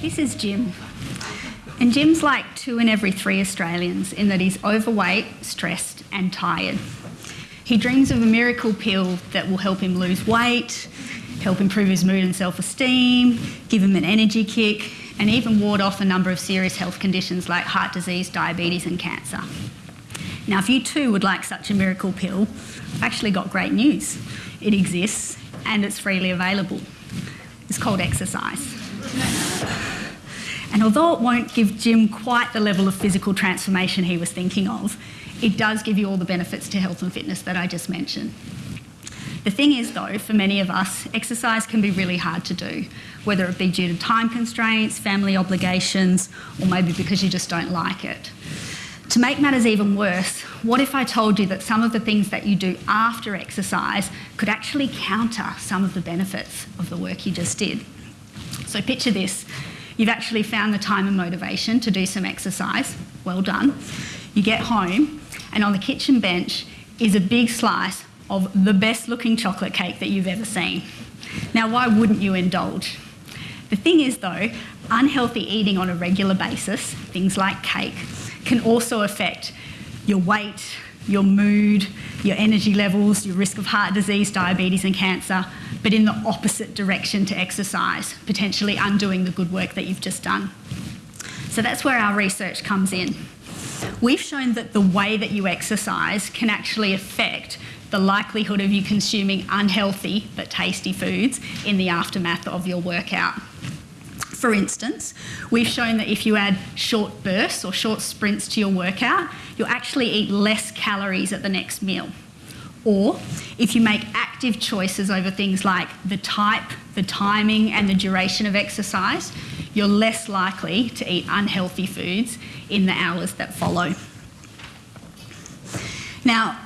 This is Jim. And Jim's like two in every three Australians in that he's overweight, stressed, and tired. He dreams of a miracle pill that will help him lose weight, help improve his mood and self esteem, give him an energy kick, and even ward off a number of serious health conditions like heart disease, diabetes, and cancer. Now, if you too would like such a miracle pill, I've actually got great news. It exists and it's freely available. It's called exercise. And although it won't give Jim quite the level of physical transformation he was thinking of, it does give you all the benefits to health and fitness that I just mentioned. The thing is, though, for many of us, exercise can be really hard to do, whether it be due to time constraints, family obligations, or maybe because you just don't like it. To make matters even worse, what if I told you that some of the things that you do after exercise could actually counter some of the benefits of the work you just did? So picture this. You've actually found the time and motivation to do some exercise. Well done. You get home and on the kitchen bench is a big slice of the best looking chocolate cake that you've ever seen. Now, why wouldn't you indulge? The thing is though, unhealthy eating on a regular basis, things like cake, can also affect your weight, your mood, your energy levels, your risk of heart disease, diabetes and cancer, but in the opposite direction to exercise, potentially undoing the good work that you've just done. So that's where our research comes in. We've shown that the way that you exercise can actually affect the likelihood of you consuming unhealthy but tasty foods in the aftermath of your workout. For instance, we've shown that if you add short bursts or short sprints to your workout, you'll actually eat less calories at the next meal. Or if you make active choices over things like the type, the timing, and the duration of exercise, you're less likely to eat unhealthy foods in the hours that follow. Now,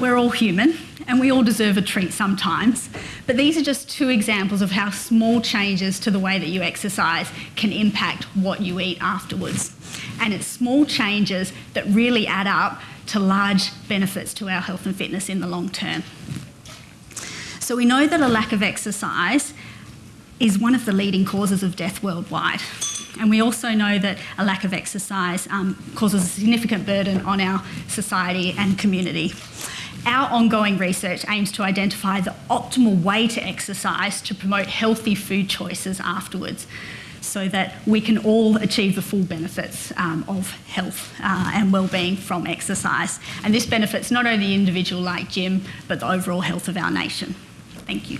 we're all human and we all deserve a treat sometimes. But these are just two examples of how small changes to the way that you exercise can impact what you eat afterwards. And it's small changes that really add up to large benefits to our health and fitness in the long term. So we know that a lack of exercise is one of the leading causes of death worldwide. And we also know that a lack of exercise um, causes a significant burden on our society and community. Our ongoing research aims to identify the optimal way to exercise to promote healthy food choices afterwards so that we can all achieve the full benefits um, of health uh, and well-being from exercise. And this benefits not only the individual like Jim, but the overall health of our nation. Thank you.